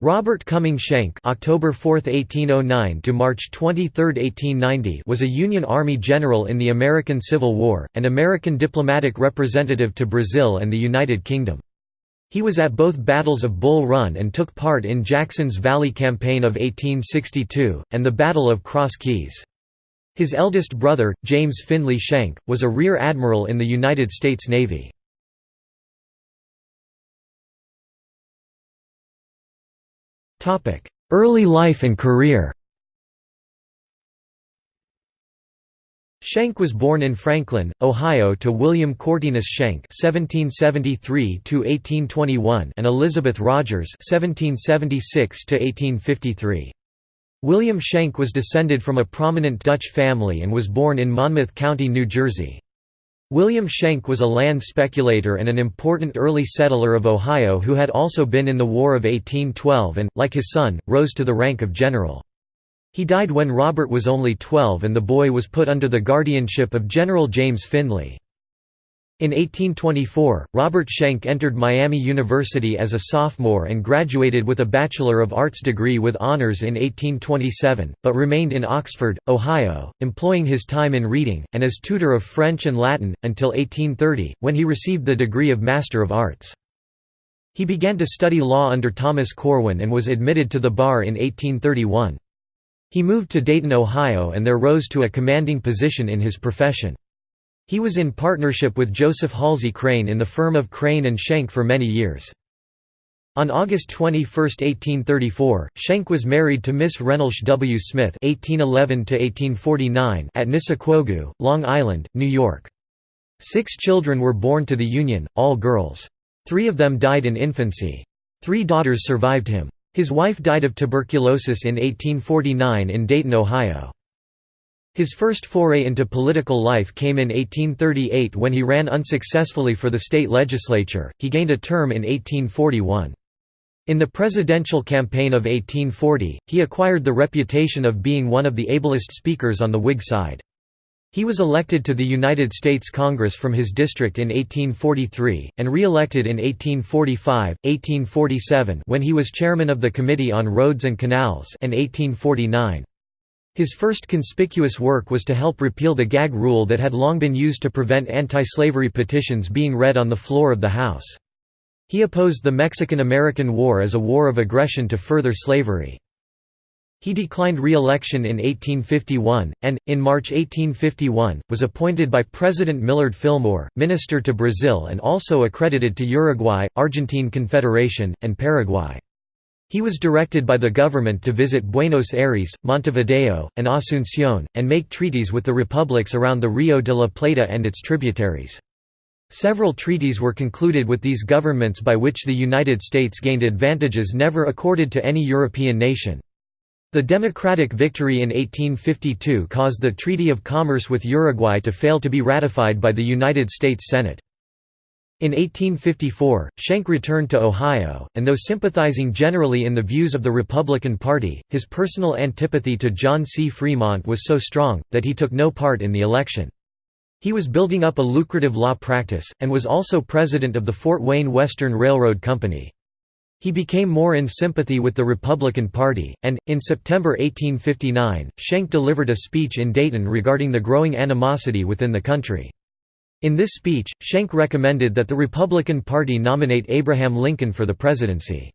Robert Cumming Schenck (October 4, 1809 to March 23, 1890) was a Union Army general in the American Civil War, and American diplomatic representative to Brazil and the United Kingdom. He was at both battles of Bull Run and took part in Jackson's Valley Campaign of 1862, and the Battle of Cross Keys. His eldest brother, James Finley Schenck, was a rear admiral in the United States Navy. Early life and career Schenck was born in Franklin, Ohio to William Cortinus Schenck (1773–1821) and Elizabeth Rogers (1776–1853). William Schenck was descended from a prominent Dutch family and was born in Monmouth County, New Jersey. William Schenck was a land speculator and an important early settler of Ohio who had also been in the War of 1812 and, like his son, rose to the rank of general. He died when Robert was only 12 and the boy was put under the guardianship of General James Findlay. In 1824, Robert Schenck entered Miami University as a sophomore and graduated with a Bachelor of Arts degree with honors in 1827, but remained in Oxford, Ohio, employing his time in reading, and as tutor of French and Latin, until 1830, when he received the degree of Master of Arts. He began to study law under Thomas Corwin and was admitted to the bar in 1831. He moved to Dayton, Ohio and there rose to a commanding position in his profession. He was in partnership with Joseph Halsey Crane in the firm of Crane and Schenck for many years. On August 21, 1834, Schenck was married to Miss Reynolds W. Smith (1811–1849) at Nissequogue, Long Island, New York. Six children were born to the union, all girls. Three of them died in infancy. Three daughters survived him. His wife died of tuberculosis in 1849 in Dayton, Ohio. His first foray into political life came in 1838 when he ran unsuccessfully for the state legislature. He gained a term in 1841. In the presidential campaign of 1840, he acquired the reputation of being one of the ablest speakers on the Whig side. He was elected to the United States Congress from his district in 1843, and re-elected in 1845, 1847 when he was chairman of the Committee on Roads and Canals and 1849. His first conspicuous work was to help repeal the gag rule that had long been used to prevent anti-slavery petitions being read on the floor of the House. He opposed the Mexican–American War as a war of aggression to further slavery. He declined re-election in 1851, and, in March 1851, was appointed by President Millard Fillmore, minister to Brazil and also accredited to Uruguay, Argentine Confederation, and Paraguay. He was directed by the government to visit Buenos Aires, Montevideo, and Asunción, and make treaties with the republics around the Rio de la Plata and its tributaries. Several treaties were concluded with these governments by which the United States gained advantages never accorded to any European nation. The democratic victory in 1852 caused the Treaty of Commerce with Uruguay to fail to be ratified by the United States Senate. In 1854, Schenck returned to Ohio, and though sympathizing generally in the views of the Republican Party, his personal antipathy to John C. Fremont was so strong, that he took no part in the election. He was building up a lucrative law practice, and was also president of the Fort Wayne Western Railroad Company. He became more in sympathy with the Republican Party, and, in September 1859, Schenck delivered a speech in Dayton regarding the growing animosity within the country. In this speech, Schenck recommended that the Republican Party nominate Abraham Lincoln for the presidency.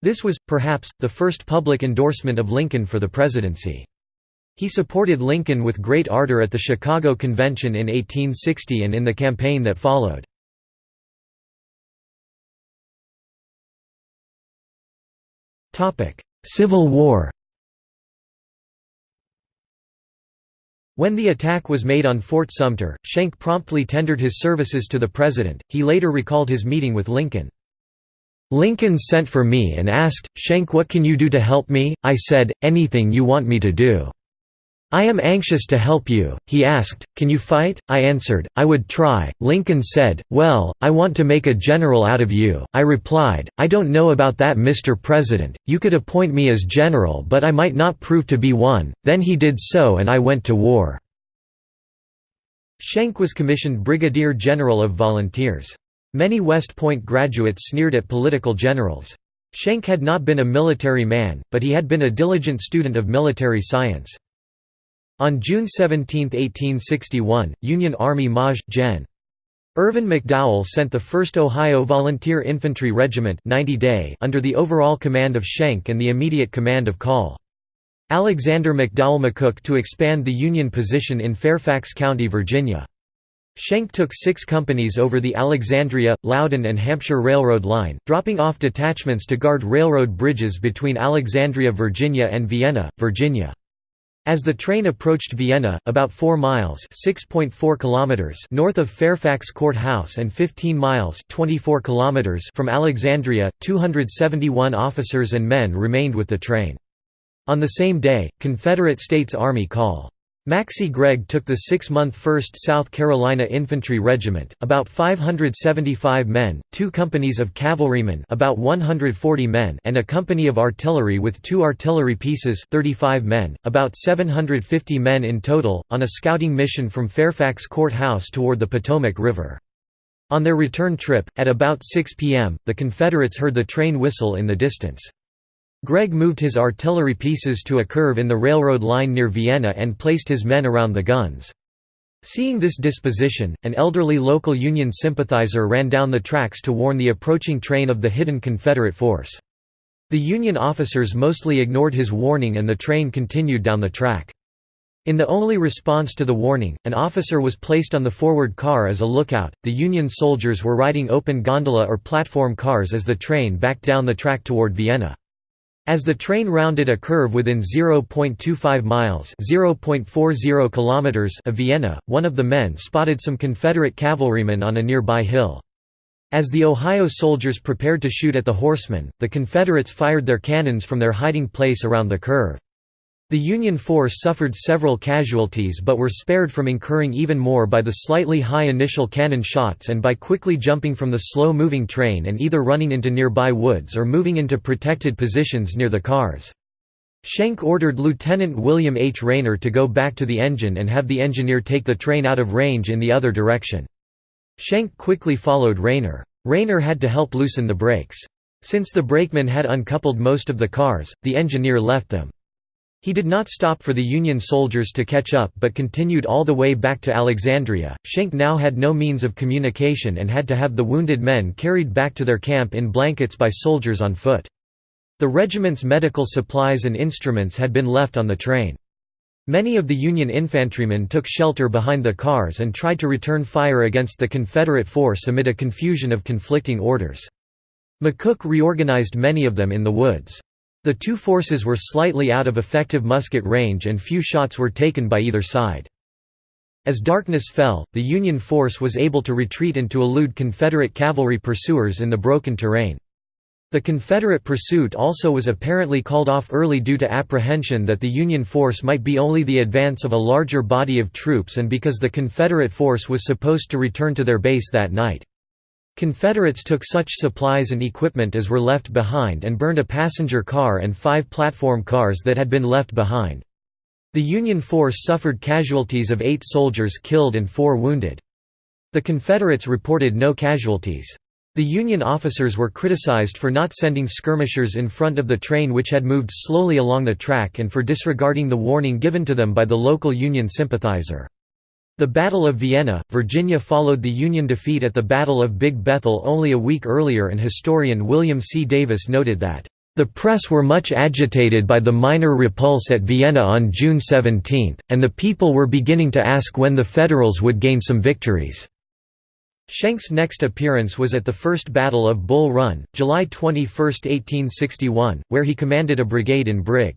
This was, perhaps, the first public endorsement of Lincoln for the presidency. He supported Lincoln with great ardor at the Chicago Convention in 1860 and in the campaign that followed. Civil War When the attack was made on Fort Sumter, Schenck promptly tendered his services to the president. He later recalled his meeting with Lincoln. Lincoln sent for me and asked, Schenck what can you do to help me? I said, anything you want me to do. I am anxious to help you, he asked, can you fight? I answered, I would try. Lincoln said, well, I want to make a general out of you. I replied, I don't know about that Mr. President, you could appoint me as general but I might not prove to be one, then he did so and I went to war." Schenck was commissioned Brigadier General of Volunteers. Many West Point graduates sneered at political generals. Schenck had not been a military man, but he had been a diligent student of military science. On June 17, 1861, Union Army Maj. Gen. Irvin McDowell sent the 1st Ohio Volunteer Infantry Regiment 90 day under the overall command of Schenck and the immediate command of Call. Alexander McDowell McCook to expand the Union position in Fairfax County, Virginia. Schenck took six companies over the Alexandria, Loudoun and Hampshire Railroad line, dropping off detachments to guard railroad bridges between Alexandria, Virginia and Vienna, Virginia. As the train approached Vienna, about 4 miles kilometers north of Fairfax Court House and 15 miles 24 kilometers from Alexandria, 271 officers and men remained with the train. On the same day, Confederate States Army Col. Maxcy Gregg took the six-month 1st South Carolina Infantry Regiment, about 575 men, two companies of cavalrymen about 140 men and a company of artillery with two artillery pieces 35 men, about 750 men in total, on a scouting mission from Fairfax Court House toward the Potomac River. On their return trip, at about 6 p.m., the Confederates heard the train whistle in the distance. Gregg moved his artillery pieces to a curve in the railroad line near Vienna and placed his men around the guns. Seeing this disposition, an elderly local Union sympathizer ran down the tracks to warn the approaching train of the hidden Confederate force. The Union officers mostly ignored his warning and the train continued down the track. In the only response to the warning, an officer was placed on the forward car as a lookout. The Union soldiers were riding open gondola or platform cars as the train backed down the track toward Vienna. As the train rounded a curve within 0.25 miles (0.40 kilometers) of Vienna, one of the men spotted some Confederate cavalrymen on a nearby hill. As the Ohio soldiers prepared to shoot at the horsemen, the Confederates fired their cannons from their hiding place around the curve. The Union force suffered several casualties but were spared from incurring even more by the slightly high initial cannon shots and by quickly jumping from the slow-moving train and either running into nearby woods or moving into protected positions near the cars. Schenck ordered Lieutenant William H. Rayner to go back to the engine and have the engineer take the train out of range in the other direction. Schenck quickly followed Rayner. Rayner had to help loosen the brakes. Since the brakeman had uncoupled most of the cars, the engineer left them. He did not stop for the Union soldiers to catch up but continued all the way back to Alexandria. Schenck now had no means of communication and had to have the wounded men carried back to their camp in blankets by soldiers on foot. The regiment's medical supplies and instruments had been left on the train. Many of the Union infantrymen took shelter behind the cars and tried to return fire against the Confederate force amid a confusion of conflicting orders. McCook reorganized many of them in the woods. The two forces were slightly out of effective musket range and few shots were taken by either side. As darkness fell, the Union force was able to retreat and to elude Confederate cavalry pursuers in the broken terrain. The Confederate pursuit also was apparently called off early due to apprehension that the Union force might be only the advance of a larger body of troops and because the Confederate force was supposed to return to their base that night. Confederates took such supplies and equipment as were left behind and burned a passenger car and five platform cars that had been left behind. The Union force suffered casualties of eight soldiers killed and four wounded. The Confederates reported no casualties. The Union officers were criticized for not sending skirmishers in front of the train which had moved slowly along the track and for disregarding the warning given to them by the local Union sympathizer. The Battle of Vienna, Virginia followed the Union defeat at the Battle of Big Bethel only a week earlier and historian William C. Davis noted that, "...the press were much agitated by the minor repulse at Vienna on June 17, and the people were beginning to ask when the Federals would gain some victories." Schenck's next appearance was at the First Battle of Bull Run, July 21, 1861, where he commanded a brigade in Brig.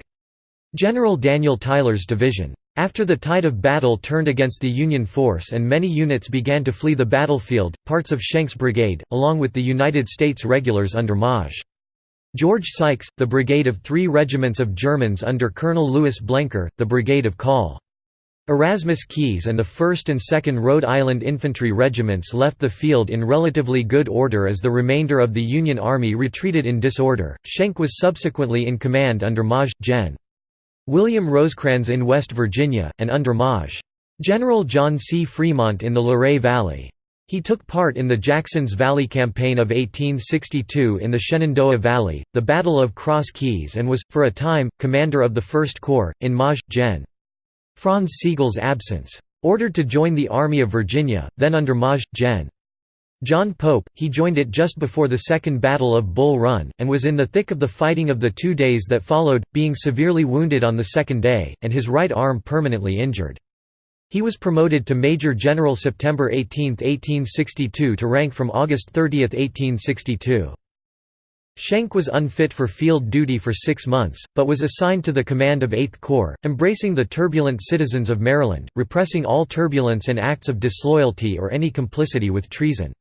General Daniel Tyler's division. After the tide of battle turned against the Union force and many units began to flee the battlefield, parts of Schenck's brigade, along with the United States regulars under Maj. George Sykes, the brigade of three regiments of Germans under Colonel Louis Blenker, the brigade of Col. Erasmus Keyes and the 1st and 2nd Rhode Island Infantry Regiments left the field in relatively good order as the remainder of the Union Army retreated in disorder. Schenck was subsequently in command under Maj. Gen. William Rosecrans in West Virginia, and under Maj. General John C. Fremont in the Luray Valley. He took part in the Jackson's Valley Campaign of 1862 in the Shenandoah Valley, the Battle of Cross Keys and was, for a time, commander of the First Corps, in Maj. Gen. Franz Sigel's absence. Ordered to join the Army of Virginia, then under Maj. Gen. John Pope, he joined it just before the Second Battle of Bull Run, and was in the thick of the fighting of the two days that followed, being severely wounded on the second day, and his right arm permanently injured. He was promoted to Major General September 18, 1862 to rank from August 30, 1862. Schenck was unfit for field duty for six months, but was assigned to the command of Eighth Corps, embracing the turbulent citizens of Maryland, repressing all turbulence and acts of disloyalty or any complicity with treason.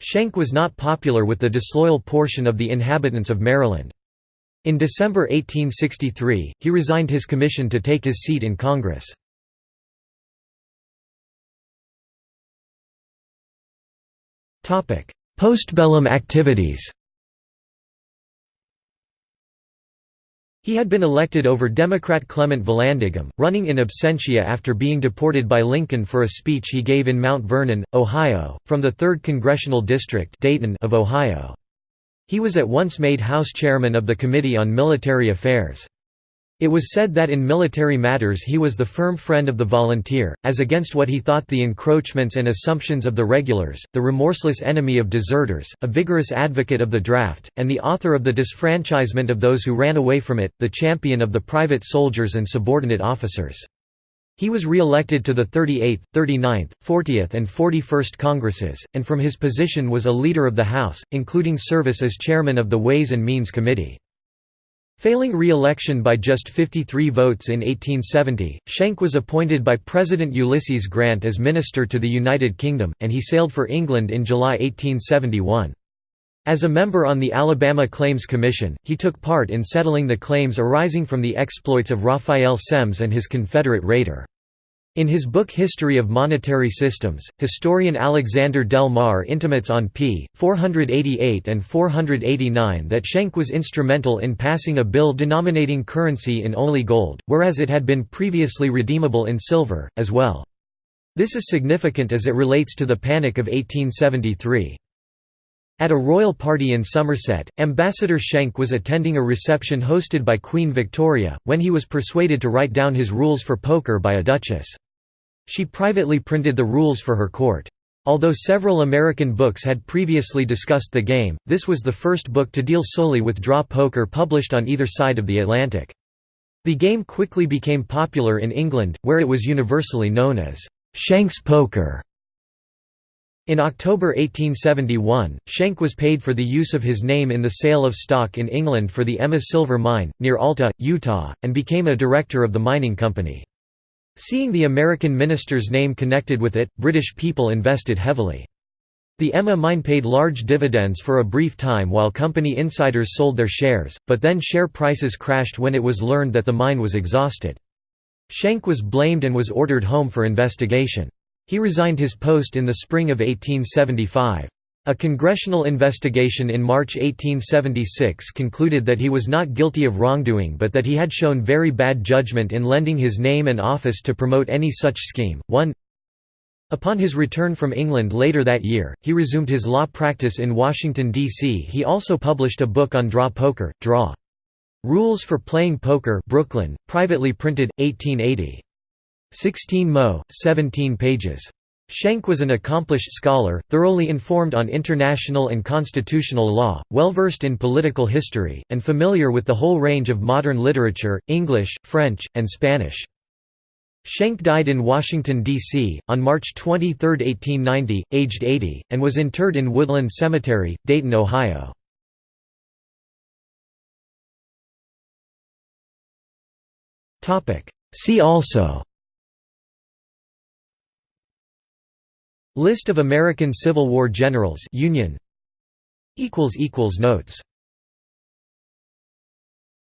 Schenck was not popular with the disloyal portion of the inhabitants of Maryland. In December 1863, he resigned his commission to take his seat in Congress. Postbellum activities He had been elected over Democrat Clement Vallandigham, running in absentia after being deported by Lincoln for a speech he gave in Mount Vernon, Ohio, from the 3rd Congressional District Dayton of Ohio. He was at once made House Chairman of the Committee on Military Affairs. It was said that in military matters he was the firm friend of the volunteer, as against what he thought the encroachments and assumptions of the regulars, the remorseless enemy of deserters, a vigorous advocate of the draft, and the author of the disfranchisement of those who ran away from it, the champion of the private soldiers and subordinate officers. He was re-elected to the 38th, 39th, 40th and 41st Congresses, and from his position was a leader of the House, including service as chairman of the Ways and Means Committee. Failing re-election by just 53 votes in 1870, Schenck was appointed by President Ulysses Grant as Minister to the United Kingdom, and he sailed for England in July 1871. As a member on the Alabama Claims Commission, he took part in settling the claims arising from the exploits of Raphael Semmes and his Confederate raider. In his book History of Monetary Systems, historian Alexander Del Mar intimates on p. 488 and 489 that Schenck was instrumental in passing a bill denominating currency in only gold, whereas it had been previously redeemable in silver, as well. This is significant as it relates to the Panic of 1873. At a royal party in Somerset, Ambassador Schenck was attending a reception hosted by Queen Victoria, when he was persuaded to write down his rules for poker by a duchess. She privately printed the rules for her court. Although several American books had previously discussed the game, this was the first book to deal solely with draw poker published on either side of the Atlantic. The game quickly became popular in England, where it was universally known as Schenck's poker. In October 1871, Schenck was paid for the use of his name in the sale of stock in England for the Emma Silver Mine, near Alta, Utah, and became a director of the mining company. Seeing the American minister's name connected with it, British people invested heavily. The Emma mine paid large dividends for a brief time while company insiders sold their shares, but then share prices crashed when it was learned that the mine was exhausted. Schenck was blamed and was ordered home for investigation. He resigned his post in the spring of 1875. A congressional investigation in March 1876 concluded that he was not guilty of wrongdoing but that he had shown very bad judgment in lending his name and office to promote any such scheme. 1 Upon his return from England later that year, he resumed his law practice in Washington, D.C. He also published a book on draw poker, Draw. Rules for Playing Poker Brooklyn, privately printed, 1880. 16 mo, 17 pages. Schenck was an accomplished scholar, thoroughly informed on international and constitutional law, well versed in political history, and familiar with the whole range of modern literature, English, French, and Spanish. Schenck died in Washington, D.C., on March 23, 1890, aged 80, and was interred in Woodland Cemetery, Dayton, Ohio. See also List of American Civil War generals Union. Notes